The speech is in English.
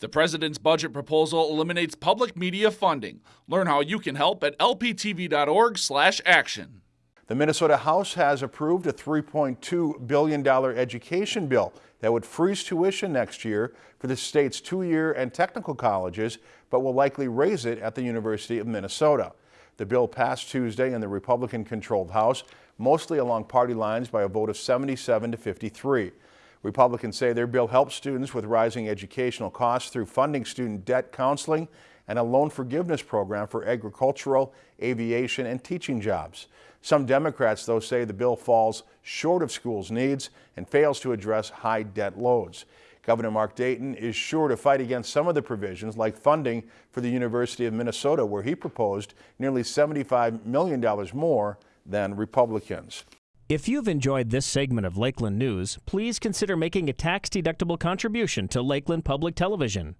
The president's budget proposal eliminates public media funding. Learn how you can help at lptv.org/action. The Minnesota House has approved a $3.2 billion education bill that would freeze tuition next year for the state's two-year and technical colleges, but will likely raise it at the University of Minnesota. The bill passed Tuesday in the Republican-controlled House, mostly along party lines by a vote of 77 to 53. Republicans say their bill helps students with rising educational costs through funding student debt counseling and a loan forgiveness program for agricultural, aviation, and teaching jobs. Some Democrats, though, say the bill falls short of schools' needs and fails to address high debt loads. Governor Mark Dayton is sure to fight against some of the provisions like funding for the University of Minnesota, where he proposed nearly $75 million more than Republicans. If you've enjoyed this segment of Lakeland News, please consider making a tax-deductible contribution to Lakeland Public Television.